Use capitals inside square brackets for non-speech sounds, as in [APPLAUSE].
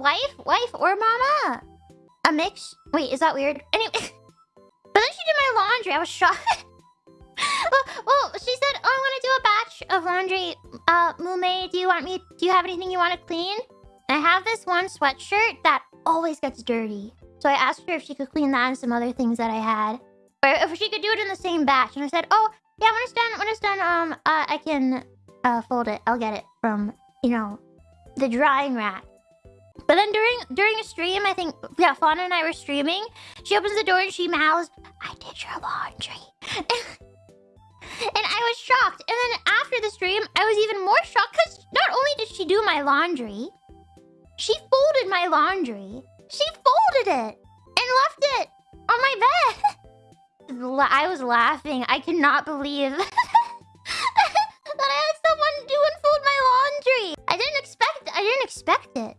wife, wife or mama. A mix. Wait, is that weird? Anyway, [LAUGHS] but then she did my laundry. I was shocked. [LAUGHS] well, well, she said, "Oh, I want to do a batch of laundry. Uh, Mume, do you want me? Do you have anything you want to clean?" And I have this one sweatshirt that always gets dirty. So I asked her if she could clean that and some other things that I had, or if she could do it in the same batch. And I said, "Oh, yeah, when it's done, when it's done, um, uh, I can uh fold it. I'll get it from you know the drying rack." But then during during a stream, I think yeah, Fauna and I were streaming. She opens the door and she mouths, "I did your laundry," [LAUGHS] and I was shocked. And then after the stream, I was even more shocked because not only did she do my laundry, she folded my laundry. She folded it and left it on my bed. [LAUGHS] I was laughing. I could not believe [LAUGHS] that I had someone do and fold my laundry. I didn't expect. I didn't expect it.